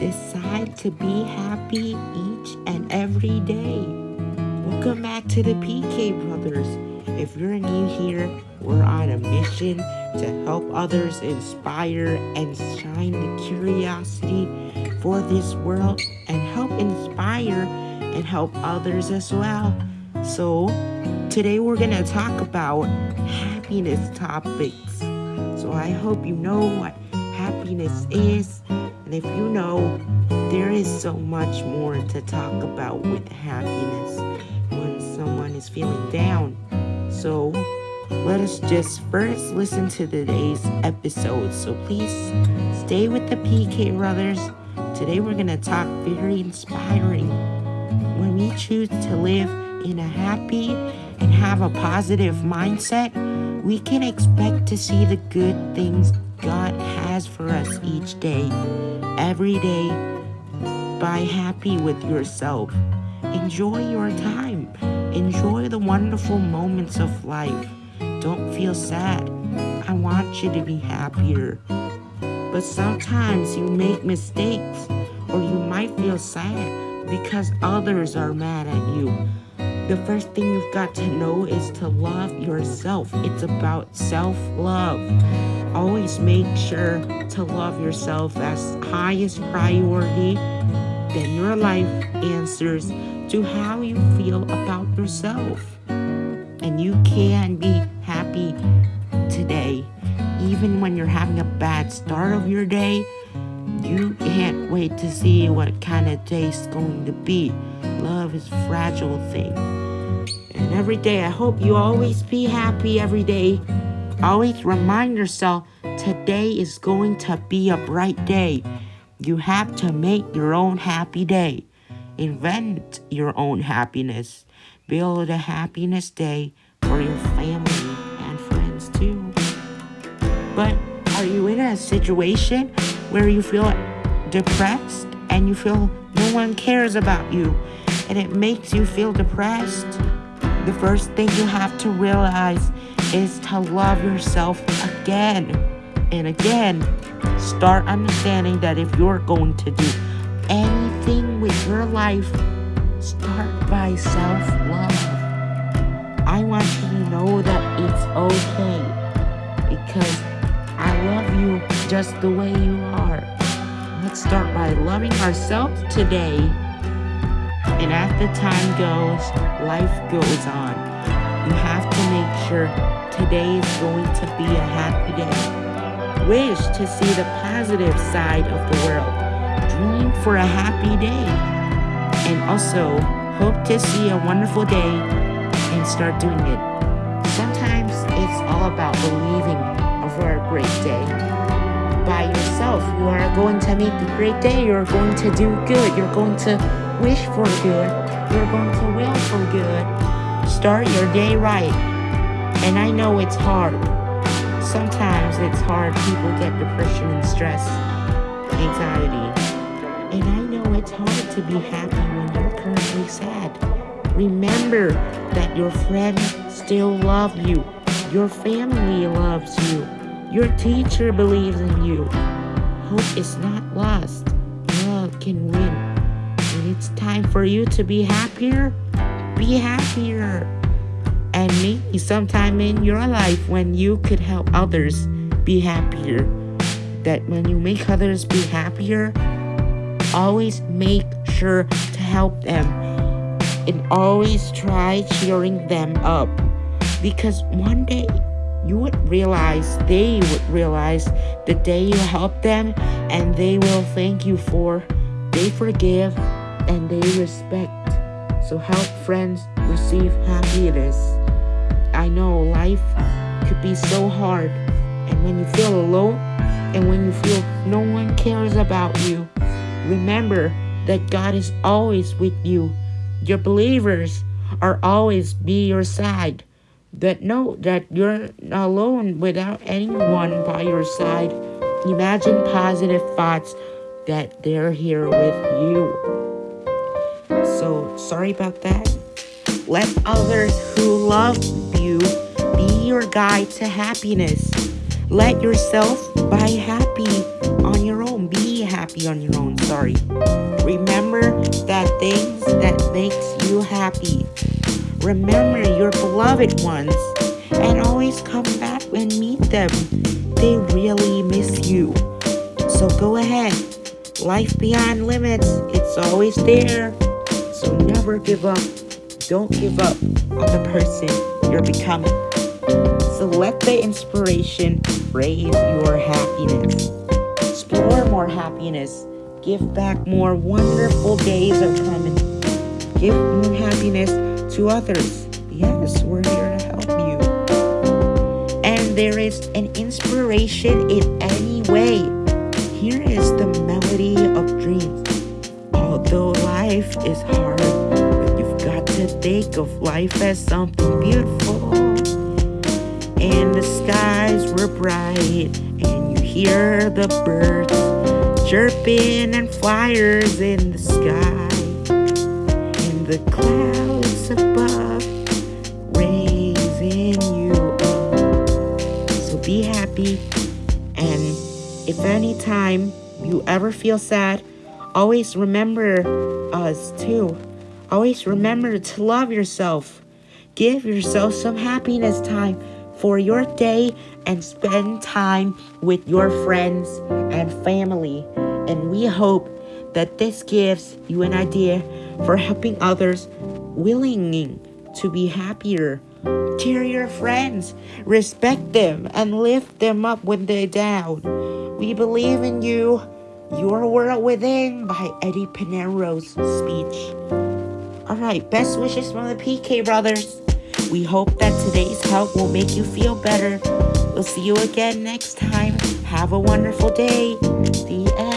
decide to be happy each and every day. Welcome back to the PK Brothers. If you're new here, we're on a mission to help others inspire and shine the curiosity for this world and help inspire and help others as well. So, today we're going to talk about happiness topics. So, I hope you know what happiness is. And if you know, there is so much more to talk about with happiness when someone is feeling down. So, let us just first listen to today's episode. So, please stay with the PK Brothers. Today, we're going to talk very inspiring. When we choose to live in a happy and have a positive mindset, we can expect to see the good things God has for us each day, every day. By happy with yourself. Enjoy your time. Enjoy the wonderful moments of life. Don't feel sad. I want you to be happier. But sometimes you make mistakes, or you might feel sad because others are mad at you. The first thing you've got to know is to love yourself. It's about self love. Always make sure to love yourself as highest priority. Then your life answers to how you feel about yourself. And you can be happy today. Even when you're having a bad start of your day, wait to see what kind of day it's going to be. Love is a fragile thing. And every day, I hope you always be happy every day. Always remind yourself today is going to be a bright day. You have to make your own happy day. Invent your own happiness. Build a happiness day for your family and friends too. But are you in a situation where you feel depressed and you feel no one cares about you and it makes you feel depressed? The first thing you have to realize is to love yourself again and again. Start understanding that if you're going to do anything with your life, start by self love. I want you to know that it's okay because I love you just the way you are. Let's start by loving ourselves today. And as the time goes, life goes on. You have to make sure today is going to be a happy day. Wish to see the positive side of the world. Dream for a happy day. And also, hope to see a wonderful day and start doing it. Sometimes it's all about believing for a great day. By yourself, you are going to make a great day. You're going to do good. You're going to wish for good. You're going to will for good. Start your day right. And I know it's hard. Sometimes it's hard. People get depression and stress, anxiety. And I know it's hard to be happy when you're currently sad. Remember that your friends still love you. Your family loves you. Your teacher believes in you. Hope is not lost. Love can win. When it's time for you to be happier, be happier. And maybe sometime in your life when you could help others be happier. That when you make others be happier, always make sure to help them and always try cheering them up. Because one day you would realize, they would realize the day you help them and they will thank you for, they forgive and they respect. So help friends receive happiness. I know life could be so hard and when you feel alone and when you feel no one cares about you, remember that God is always with you. Your believers are always be your side that know that you're alone without anyone by your side. Imagine positive thoughts that they're here with you. So sorry about that. Let others who love you be your guide to happiness. Let yourself be happy on your own. Be happy on your own. sorry. Remember that things that makes you happy. Remember your beloved ones and always come back and meet them. They really miss you. So go ahead. Life beyond limits, it's always there. So never give up. Don't give up on the person you're becoming. So let the inspiration raise your happiness. Explore more happiness. Give back more wonderful days are coming. Give more happiness to others. Yes, we're here to help you. And there is an inspiration in any way. Here is the melody of dreams. Although life is hard, but you've got to think of life as something beautiful. And the skies were bright, and you hear the birds chirping and flyers in the sky. And the clouds be happy. And if any time you ever feel sad, always remember us too. Always remember to love yourself. Give yourself some happiness time for your day and spend time with your friends and family. And we hope that this gives you an idea for helping others willing to be happier. Cheer your friends, respect them, and lift them up when they're down. We believe in you. Your World Within by Eddie Pinero's speech. Alright, best wishes from the PK Brothers. We hope that today's help will make you feel better. We'll see you again next time. Have a wonderful day. The end.